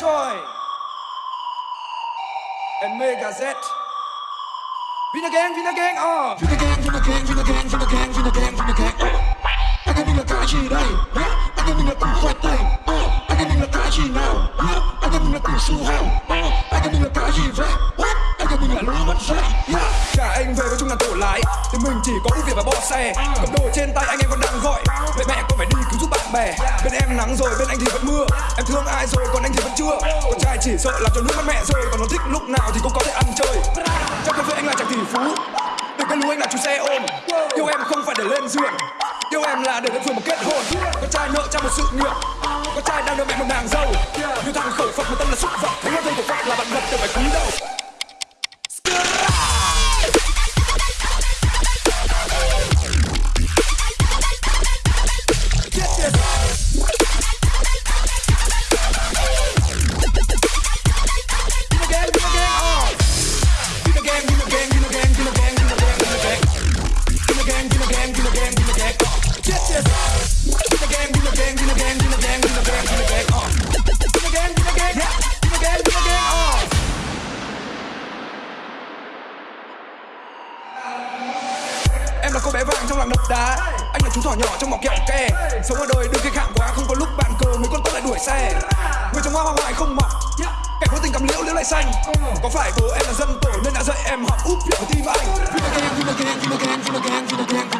Troy and Mega Z. Vina Gang, Vina Gang, uh. Vina gang, Vina gang, Vina gang, Vina gang, Vina gang, Vina gang. Anh em mình là cái gì đây? Anh em mình là củ khoai tây. Uh. Anh em mình là cái gì nào? Anh em mình là củ su hào. Uh. Anh em mình là cái gì vậy? Anh em mình là lúa mất. Yeah. Cả anh về với chung là tổ lái Thì mình chỉ có ưu việt và bỏ xe Cầm đồ trên tay anh em còn đang gọi Vậy mẹ con phải đi bạn bè. Bên em nắng rồi, bên anh thì vẫn mưa. Em thương ai rồi, còn anh thì vẫn chưa. Con trai chỉ sợ làm cho nước mắt mẹ rơi Còn nó thích lúc nào thì cũng có thể ăn chơi. Trong cà với anh là chàng tỷ phú. Để cái lũ anh là chú xe ôm. Yêu em không phải để lên giường. Yêu em là để lên giường một kết hôn. Con trai nợ cho một sự nghiệp. Con trai đang đưa mẹ một nàng dâu. Như thằng khẩu Phật một tâm là xúc vật. Thấy hoa thầy của Phật là bạn vật từ phải cúi đầu. Uh. Get uh. Yeah. Uh. Em là cô bé vàng trong làng đập đá Anh là chú thỏ nhỏ trong mỏ kẹo ke Sống ở đời đừng khi khạng quá Không có lúc bạn cờ mấy con tốt lại đuổi xe Người trong hoa hoa hoài không mọc Kẻ vô tình cầm liễu liễu lại xanh Có phải bố em là dân tổ nên đã dạy em học úp liễu tim anh Vina gang, Vina gang, Vina gang, Vina gang, Vina gang,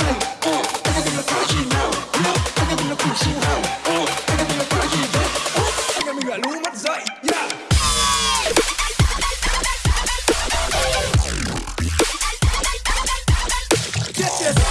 get